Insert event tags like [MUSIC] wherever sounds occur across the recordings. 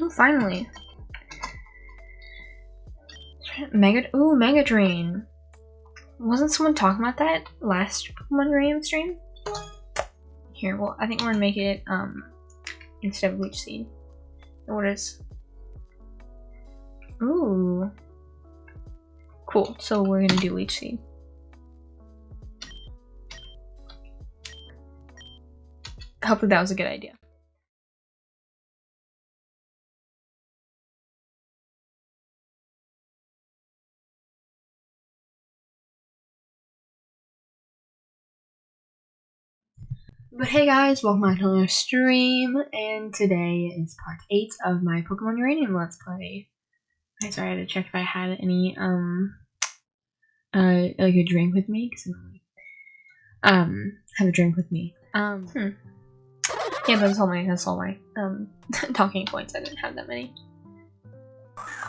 Oh, finally. Mega. Ooh, Mega Drain. Wasn't someone talking about that last Pokemon Uranium stream? Here, well, I think we're gonna make it um instead of Leech Seed. What is? Ooh. Cool. So we're gonna do Leech Seed. Hopefully that was a good idea. But hey guys, welcome back to another stream, and today is part 8 of my Pokemon Uranium Let's Play. I'm sorry, I had to check if I had any, um, uh, like a drink with me, because I'm um, have a drink with me. Um, hmm. Yeah, that's all my, that's all my, um, [LAUGHS] talking points, I didn't have that many.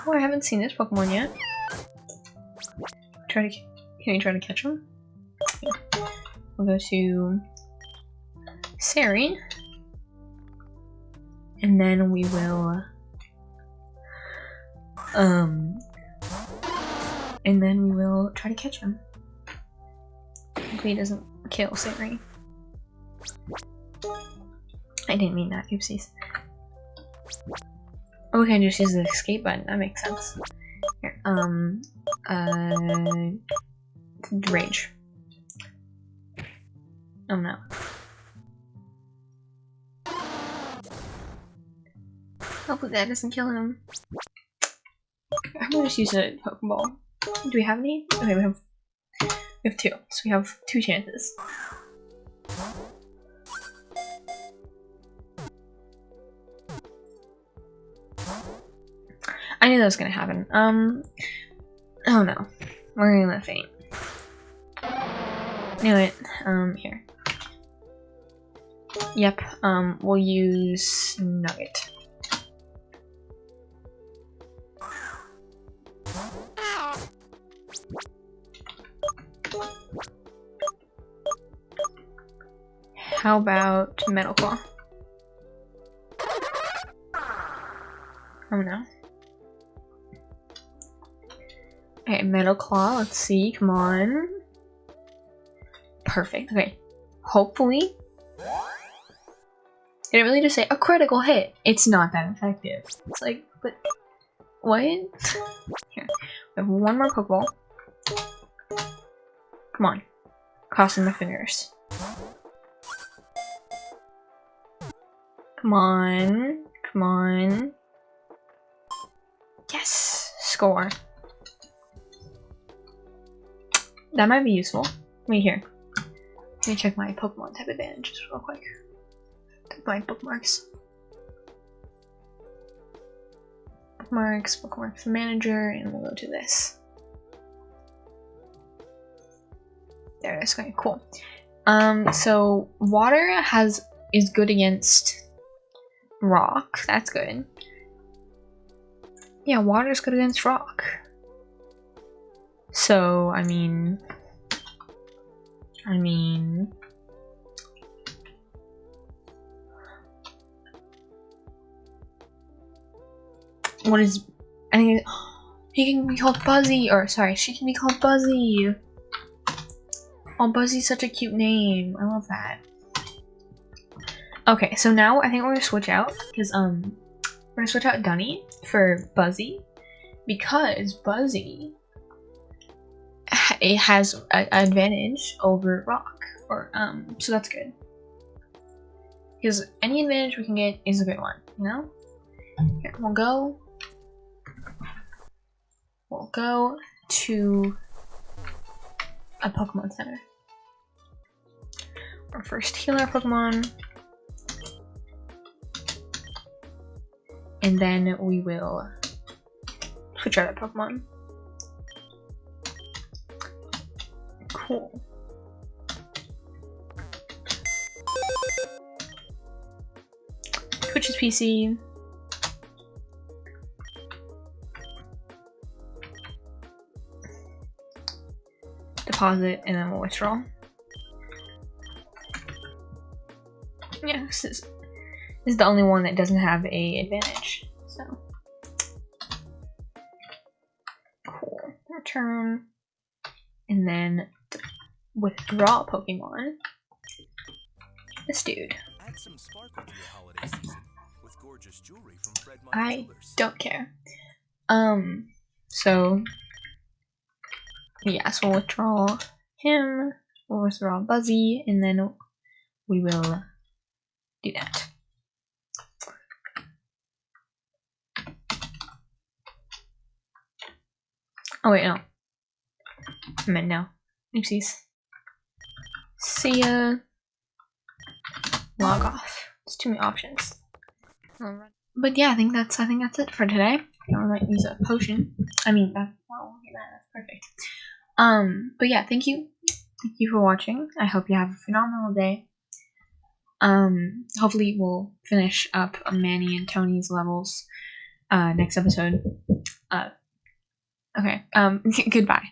Oh, I haven't seen this Pokemon yet. Try to, can you try to catch him? Yeah. We'll go to Sari. And then we will um and then we will try to catch him. Hopefully he doesn't kill Sari. I didn't mean that, oopsies. Oh, we can just use the escape button, that makes sense. Here, um, uh, rage. Oh no. Hopefully that doesn't kill him. I'm gonna just use a Pokeball. Do we have any? Okay, we have we have two, so we have two chances. I knew that was gonna happen. Um, oh no, we're gonna faint. Knew it. Um, here. Yep. Um, we'll use Nugget. How about Metal Claw? Oh no. Okay, Metal Claw, let's see, come on. Perfect, okay. Hopefully. Did it really just say a critical hit? It's not that effective. It's like, but what? Here. We have one more Pokeball. Come on. Crossing my fingers. Come on. Come on. Yes! Score. That might be useful. Wait here. Let me check my Pokemon type advantages real quick. My bookmarks. Bookmarks, bookmarks manager, and we'll go to this. There it is. Okay, cool. Um, so water has is good against rock. That's good. Yeah, water's good against rock. So, I mean... I mean... What is... I think he can be called Buzzy, or sorry, she can be called Buzzy. Oh, Buzzy's such a cute name. I love that. Okay, so now I think we're gonna switch out because um we're gonna switch out Dunny for Buzzy because Buzzy it has an advantage over Rock or um so that's good because any advantage we can get is a good one you know here we'll go we'll go to a Pokemon Center our first healer Pokemon and then we will switch out our Pokemon. Cool. Twitch's PC. deposit, and then we'll withdraw. Yeah, this is, this is the only one that doesn't have a advantage, so. Cool. Return. And then withdraw Pokemon. This dude. I don't care. Um, so yeah, so we'll withdraw him, we'll withdraw Buzzy, and then we will do that. Oh wait, no. I meant no. Oopsies. See ya. Log off. There's too many options. But yeah, I think that's I think that's it for today. I might use a potion. I mean, that, oh, that, that's perfect. Um, but yeah, thank you, thank you for watching. I hope you have a phenomenal day. Um, hopefully we'll finish up Manny and Tony's levels uh, next episode. Uh, okay. Um, [LAUGHS] goodbye.